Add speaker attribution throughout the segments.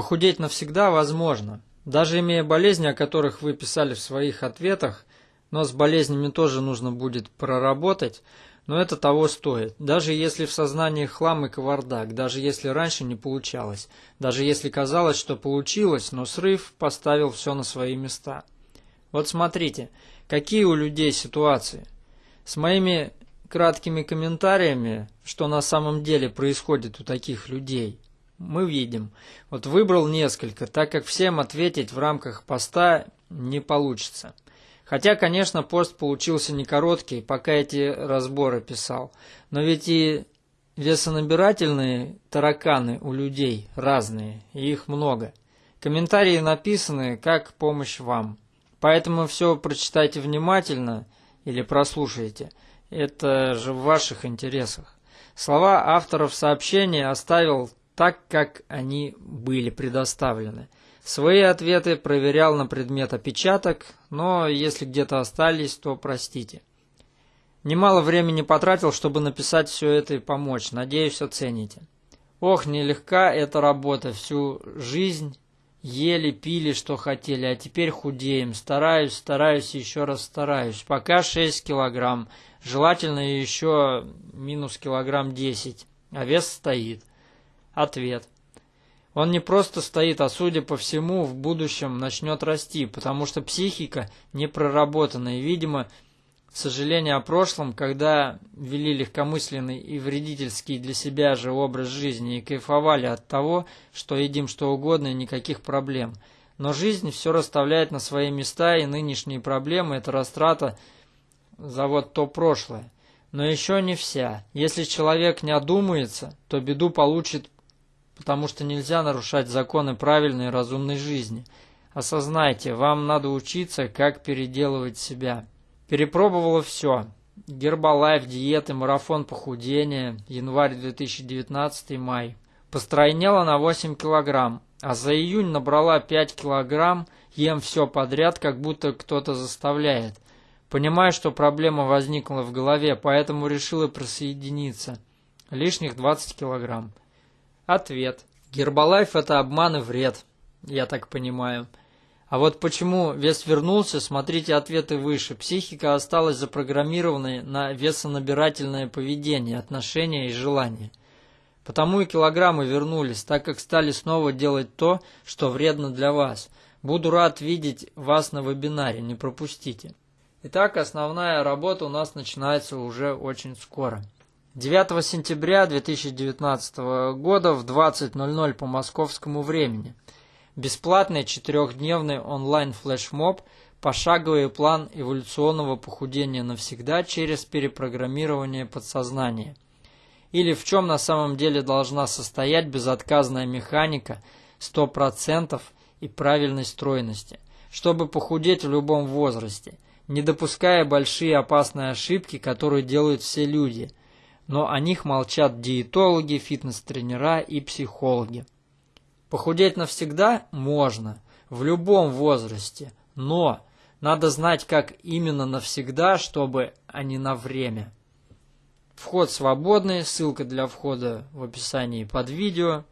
Speaker 1: Похудеть навсегда возможно. Даже имея болезни, о которых вы писали в своих ответах, но с болезнями тоже нужно будет проработать, но это того стоит. Даже если в сознании хлам и кавардак, даже если раньше не получалось, даже если казалось, что получилось, но срыв поставил все на свои места. Вот смотрите, какие у людей ситуации. С моими краткими комментариями, что на самом деле происходит у таких людей, мы видим. Вот выбрал несколько, так как всем ответить в рамках поста не получится. Хотя, конечно, пост получился не короткий, пока эти разборы писал. Но ведь и весонабирательные тараканы у людей разные, и их много. Комментарии написаны как помощь вам. Поэтому все прочитайте внимательно или прослушайте. Это же в ваших интересах. Слова авторов сообщения оставил так, как они были предоставлены. Свои ответы проверял на предмет опечаток, но если где-то остались, то простите. Немало времени потратил, чтобы написать все это и помочь. Надеюсь, оцените. Ох, нелегка эта работа. Всю жизнь ели, пили, что хотели, а теперь худеем. Стараюсь, стараюсь, еще раз стараюсь. Пока 6 килограмм. Желательно еще минус килограмм 10. А вес стоит. Ответ. Он не просто стоит, а судя по всему, в будущем начнет расти, потому что психика не проработана. И, видимо, сожаление о прошлом, когда вели легкомысленный и вредительский для себя же образ жизни и кайфовали от того, что едим что угодно и никаких проблем. Но жизнь все расставляет на свои места, и нынешние проблемы – это растрата за вот то прошлое. Но еще не вся. Если человек не одумается, то беду получит потому что нельзя нарушать законы правильной и разумной жизни. Осознайте, вам надо учиться, как переделывать себя. Перепробовала все. Гербалайф, диеты, марафон похудения, январь 2019, май. Постройнела на 8 килограмм, а за июнь набрала 5 килограмм, ем все подряд, как будто кто-то заставляет. Понимаю, что проблема возникла в голове, поэтому решила присоединиться. Лишних 20 килограмм. Ответ. Гербалайф – это обман и вред, я так понимаю. А вот почему вес вернулся, смотрите ответы выше. Психика осталась запрограммированной на весонабирательное поведение, отношения и желания. Потому и килограммы вернулись, так как стали снова делать то, что вредно для вас. Буду рад видеть вас на вебинаре, не пропустите. Итак, основная работа у нас начинается уже очень скоро. 9 сентября 2019 года в 20.00 по московскому времени. Бесплатный четырехдневный онлайн-флешмоб «Пошаговый план эволюционного похудения навсегда через перепрограммирование подсознания». Или в чем на самом деле должна состоять безотказная механика 100% и правильной стройности, чтобы похудеть в любом возрасте, не допуская большие опасные ошибки, которые делают все люди – но о них молчат диетологи, фитнес-тренера и психологи. Похудеть навсегда можно, в любом возрасте, но надо знать, как именно навсегда, чтобы, а не на время. Вход свободный, ссылка для входа в описании под видео.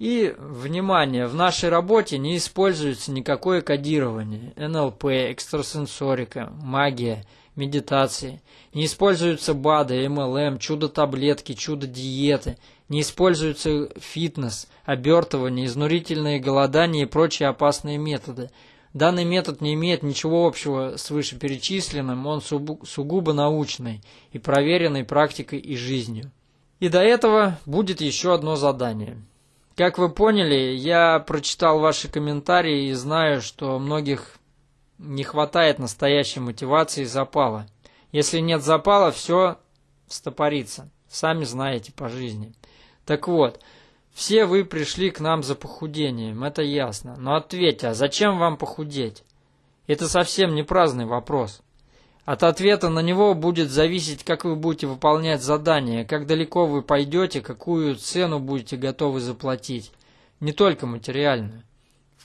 Speaker 1: И, внимание, в нашей работе не используется никакое кодирование, НЛП, экстрасенсорика, магия – медитации. Не используются БАДы, МЛМ, чудо-таблетки, чудо-диеты. Не используются фитнес, обертывание, изнурительные голодания и прочие опасные методы. Данный метод не имеет ничего общего с вышеперечисленным, он сугубо научный и проверенный практикой и жизнью. И до этого будет еще одно задание. Как вы поняли, я прочитал ваши комментарии и знаю, что многих не хватает настоящей мотивации и запала. Если нет запала, все стопорится. Сами знаете по жизни. Так вот, все вы пришли к нам за похудением, это ясно. Но ответьте, а зачем вам похудеть? Это совсем не праздный вопрос. От ответа на него будет зависеть, как вы будете выполнять задание, как далеко вы пойдете, какую цену будете готовы заплатить. Не только материальную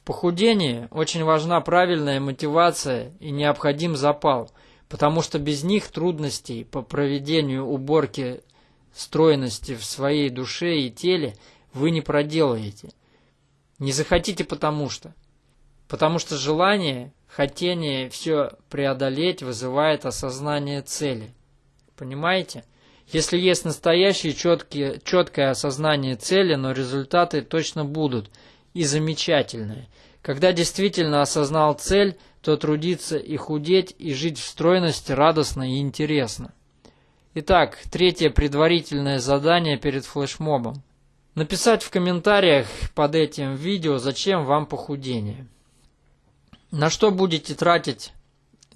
Speaker 1: похудении очень важна правильная мотивация и необходим запал, потому что без них трудностей по проведению уборки стройности в своей душе и теле вы не проделаете. Не захотите потому что. Потому что желание, хотение все преодолеть вызывает осознание цели. Понимаете? Если есть настоящее четкие, четкое осознание цели, но результаты точно будут и замечательные. Когда действительно осознал цель, то трудиться и худеть, и жить в стройности радостно и интересно. Итак, третье предварительное задание перед флешмобом. Написать в комментариях под этим видео, зачем вам похудение. На что будете тратить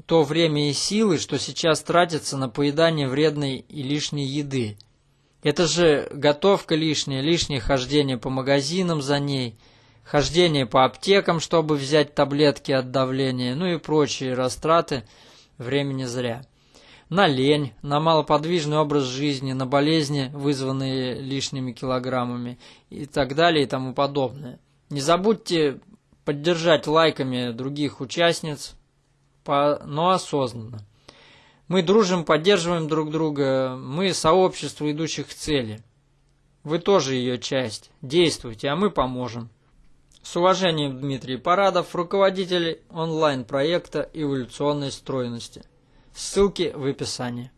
Speaker 1: то время и силы, что сейчас тратится на поедание вредной и лишней еды. Это же готовка лишняя, лишнее хождение по магазинам за ней, хождение по аптекам, чтобы взять таблетки от давления, ну и прочие растраты времени зря. На лень, на малоподвижный образ жизни, на болезни, вызванные лишними килограммами и так далее и тому подобное. Не забудьте поддержать лайками других участниц но осознанно. Мы дружим, поддерживаем друг друга, мы сообщество идущих к цели. Вы тоже ее часть. Действуйте, а мы поможем. С уважением, Дмитрий Парадов, руководитель онлайн-проекта эволюционной стройности. Ссылки в описании.